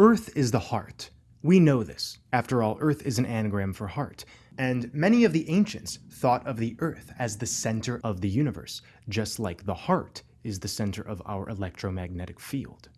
Earth is the heart. We know this. After all, Earth is an anagram for heart. And many of the ancients thought of the Earth as the center of the universe, just like the heart is the center of our electromagnetic field.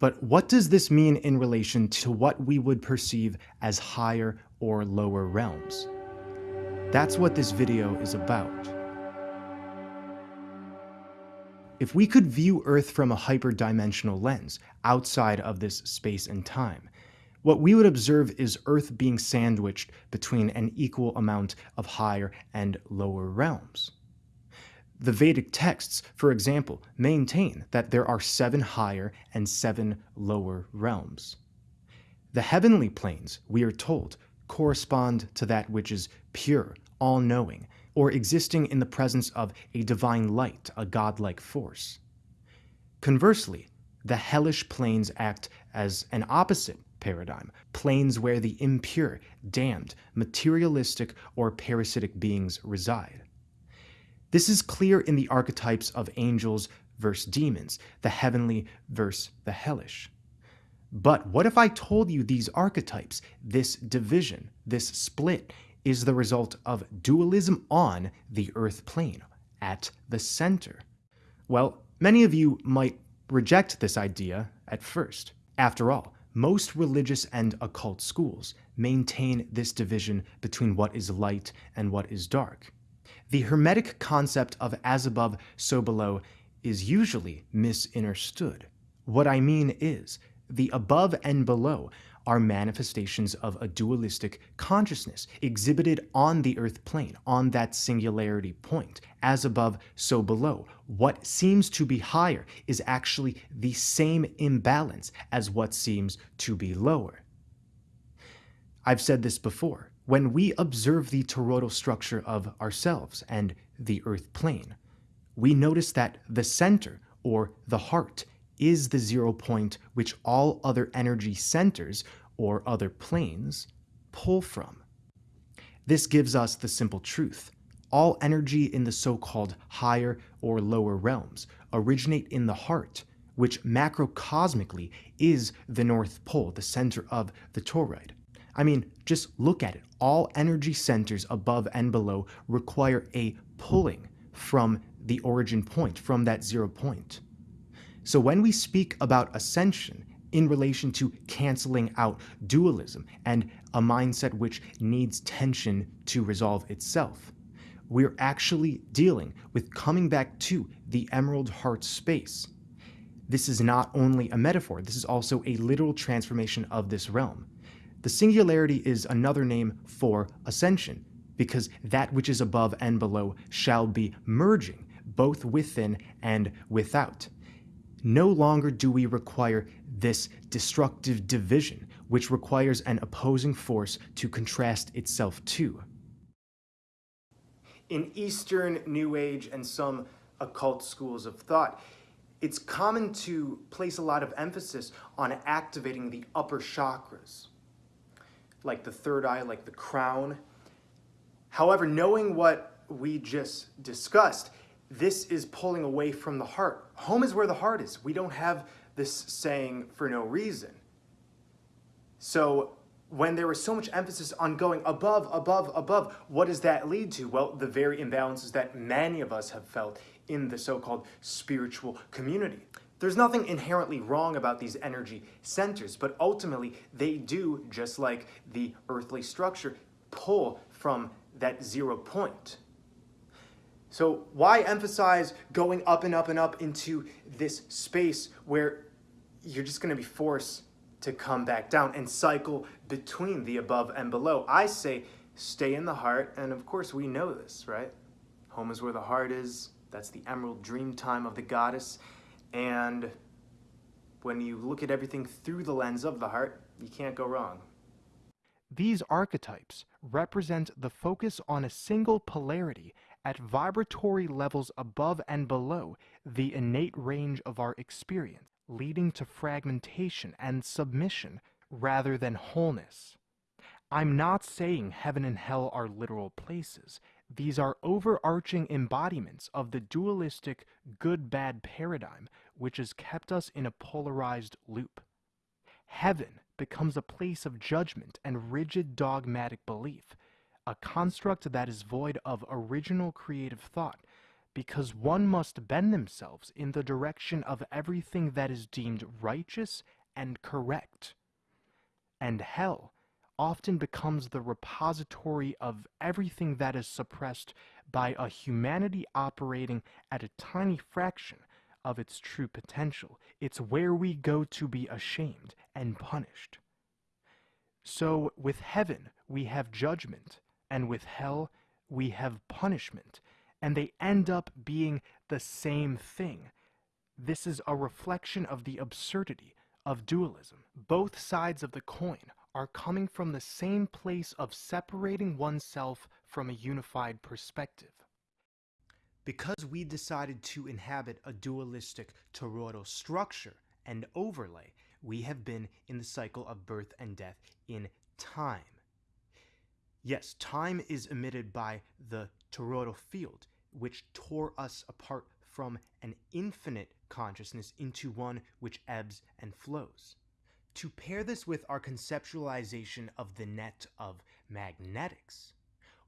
But what does this mean in relation to what we would perceive as higher or lower realms? That's what this video is about. If we could view Earth from a hyperdimensional lens, outside of this space and time, what we would observe is Earth being sandwiched between an equal amount of higher and lower realms. The Vedic texts, for example, maintain that there are seven higher and seven lower realms. The heavenly planes, we are told, correspond to that which is pure, all-knowing, or existing in the presence of a divine light, a godlike force. Conversely, the hellish planes act as an opposite paradigm, planes where the impure, damned, materialistic, or parasitic beings reside. This is clear in the archetypes of angels versus demons, the heavenly versus the hellish. But what if I told you these archetypes, this division, this split, is the result of dualism on the earth plane, at the center? Well, many of you might reject this idea at first. After all, most religious and occult schools maintain this division between what is light and what is dark. The Hermetic concept of as above, so below is usually misunderstood. What I mean is, the above and below are manifestations of a dualistic consciousness exhibited on the earth plane, on that singularity point. As above, so below. What seems to be higher is actually the same imbalance as what seems to be lower. I've said this before. When we observe the toroidal structure of ourselves and the earth plane, we notice that the center, or the heart, is the zero point which all other energy centers or other planes pull from. This gives us the simple truth. All energy in the so-called higher or lower realms originate in the heart, which macrocosmically is the North Pole, the center of the toroid. I mean, just look at it. All energy centers above and below require a pulling from the origin point, from that zero point. So when we speak about ascension in relation to canceling out dualism and a mindset which needs tension to resolve itself, we're actually dealing with coming back to the emerald heart space. This is not only a metaphor, this is also a literal transformation of this realm. The singularity is another name for ascension, because that which is above and below shall be merging, both within and without. No longer do we require this destructive division, which requires an opposing force to contrast itself to. In Eastern New Age and some occult schools of thought, it's common to place a lot of emphasis on activating the upper chakras, like the third eye, like the crown. However, knowing what we just discussed, this is pulling away from the heart. Home is where the heart is. We don't have this saying for no reason. So when there was so much emphasis on going above, above, above, what does that lead to? Well, the very imbalances that many of us have felt in the so-called spiritual community. There's nothing inherently wrong about these energy centers, but ultimately they do, just like the earthly structure, pull from that zero point. So why emphasize going up and up and up into this space where you're just going to be forced to come back down and cycle between the above and below? I say stay in the heart, and of course we know this, right? Home is where the heart is. That's the emerald dream time of the goddess. And when you look at everything through the lens of the heart, you can't go wrong. These archetypes represent the focus on a single polarity at vibratory levels above and below the innate range of our experience, leading to fragmentation and submission rather than wholeness. I'm not saying heaven and hell are literal places. These are overarching embodiments of the dualistic good-bad paradigm which has kept us in a polarized loop. Heaven becomes a place of judgment and rigid dogmatic belief, a construct that is void of original creative thought, because one must bend themselves in the direction of everything that is deemed righteous and correct. And hell often becomes the repository of everything that is suppressed by a humanity operating at a tiny fraction of its true potential. It's where we go to be ashamed and punished. So, with heaven, we have judgment, and with hell, we have punishment, and they end up being the same thing. This is a reflection of the absurdity of dualism. Both sides of the coin are coming from the same place of separating oneself from a unified perspective. Because we decided to inhabit a dualistic toroidal structure and overlay, we have been in the cycle of birth and death in time. Yes, time is emitted by the toroidal field, which tore us apart from an infinite consciousness into one which ebbs and flows. To pair this with our conceptualization of the net of magnetics,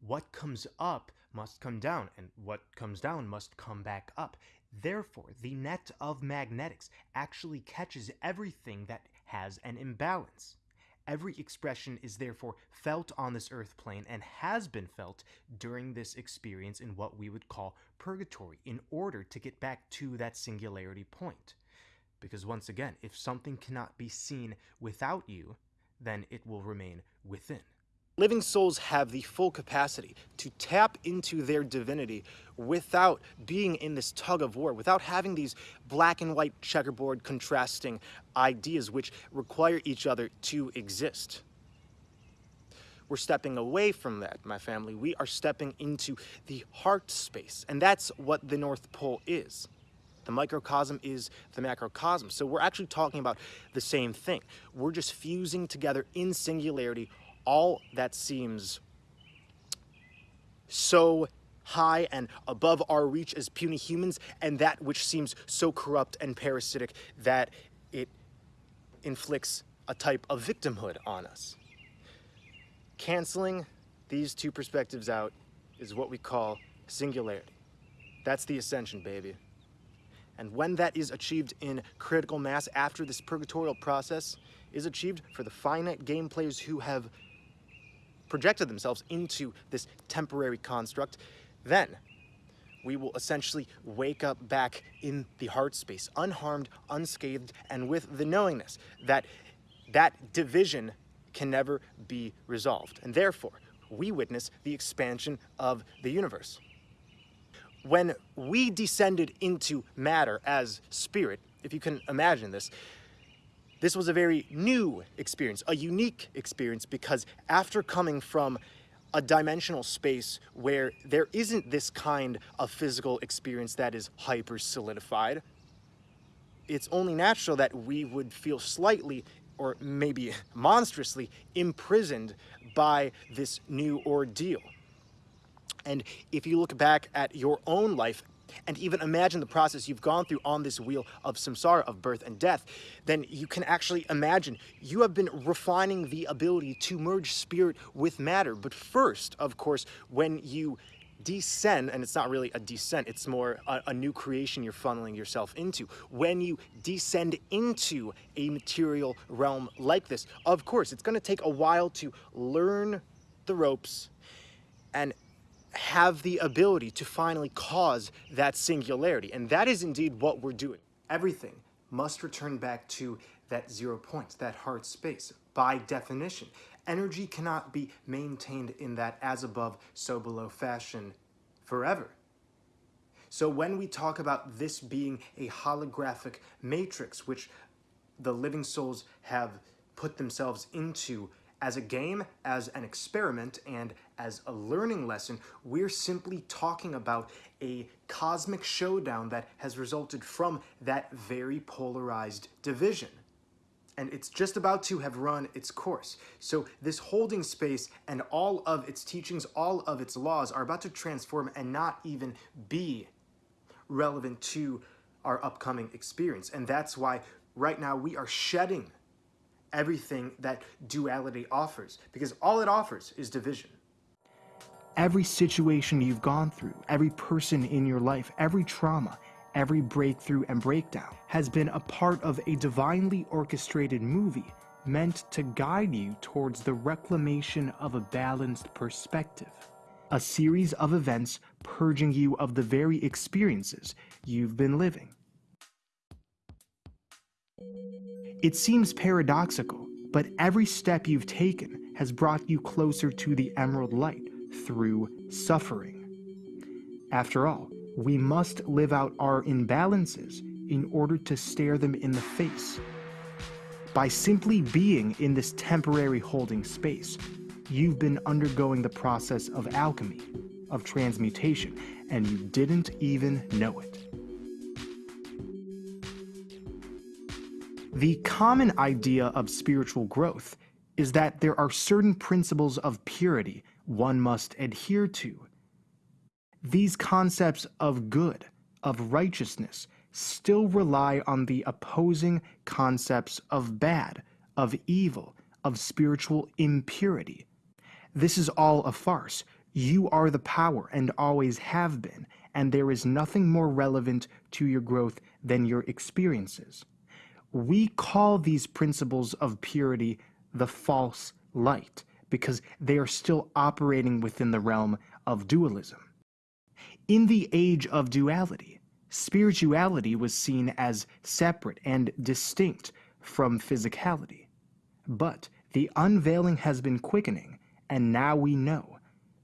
what comes up must come down, and what comes down must come back up. Therefore, the net of magnetics actually catches everything that has an imbalance. Every expression is therefore felt on this earth plane and has been felt during this experience in what we would call purgatory in order to get back to that singularity point. Because once again, if something cannot be seen without you, then it will remain within. Living souls have the full capacity to tap into their divinity without being in this tug of war, without having these black and white checkerboard contrasting ideas which require each other to exist. We're stepping away from that, my family. We are stepping into the heart space, and that's what the North Pole is. The microcosm is the macrocosm. So we're actually talking about the same thing. We're just fusing together in singularity all that seems so high and above our reach as puny humans, and that which seems so corrupt and parasitic that it inflicts a type of victimhood on us. Canceling these two perspectives out is what we call singularity. That's the ascension, baby. And when that is achieved in critical mass after this purgatorial process is achieved for the finite game players who have projected themselves into this temporary construct, then we will essentially wake up back in the heart space, unharmed, unscathed, and with the knowingness that that division can never be resolved. And therefore, we witness the expansion of the universe. When we descended into matter as spirit, if you can imagine this, this was a very new experience, a unique experience, because after coming from a dimensional space where there isn't this kind of physical experience that is hyper solidified, it's only natural that we would feel slightly or maybe monstrously imprisoned by this new ordeal. And if you look back at your own life and even imagine the process you've gone through on this wheel of samsara, of birth and death, then you can actually imagine you have been refining the ability to merge spirit with matter. But first, of course, when you descend, and it's not really a descent, it's more a, a, new creation you're funneling yourself into. When you descend into a material realm like this, of course, it's going to take a while to learn the ropes and have the ability to finally cause that singularity. And that is indeed what we're doing. Everything must return back to that zero point, that heart space, by definition. Energy cannot be maintained in that as above, so below fashion forever. So when we talk about this being a holographic matrix, which the living souls have put themselves into as a game, as an experiment, and as a learning lesson, we're simply talking about a cosmic showdown that has resulted from that very polarized division. And it's just about to have run its course. So this holding space and all of its teachings, all of its laws are about to transform and not even be relevant to our upcoming experience. And that's why right now we are shedding everything that duality offers, because all it offers is division. Every situation you've gone through, every person in your life, every trauma, every breakthrough and breakdown has been a part of a divinely orchestrated movie meant to guide you towards the reclamation of a balanced perspective. A series of events purging you of the very experiences you've been living. It seems paradoxical, but every step you've taken has brought you closer to the emerald light through suffering. After all, we must live out our imbalances in order to stare them in the face. By simply being in this temporary holding space, you've been undergoing the process of alchemy, of transmutation, and you didn't even know it. The common idea of spiritual growth is that there are certain principles of purity one must adhere to. These concepts of good, of righteousness, still rely on the opposing concepts of bad, of evil, of spiritual impurity. This is all a farce. You are the power and always have been, and there is nothing more relevant to your growth than your experiences. We call these principles of purity the false light because they are still operating within the realm of dualism. In the age of duality, spirituality was seen as separate and distinct from physicality. But the unveiling has been quickening, and now we know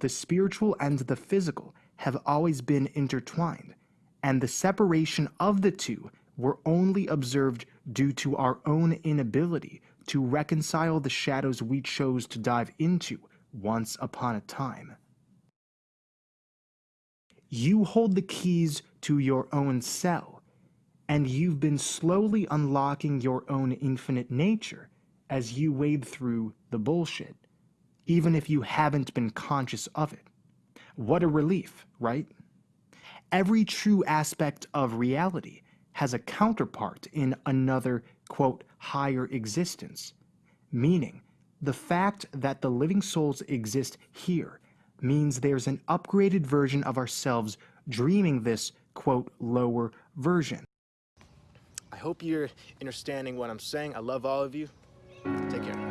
the spiritual and the physical have always been intertwined, and the separation of the two were only observed due to our own inability to reconcile the shadows we chose to dive into once upon a time. You hold the keys to your own cell, and you've been slowly unlocking your own infinite nature as you wade through the bullshit, even if you haven't been conscious of it. What a relief, right? Every true aspect of reality has a counterpart in another, quote, higher existence, meaning the fact that the living souls exist here means there's an upgraded version of ourselves dreaming this, quote, lower version. I hope you're understanding what I'm saying. I love all of you. Take care.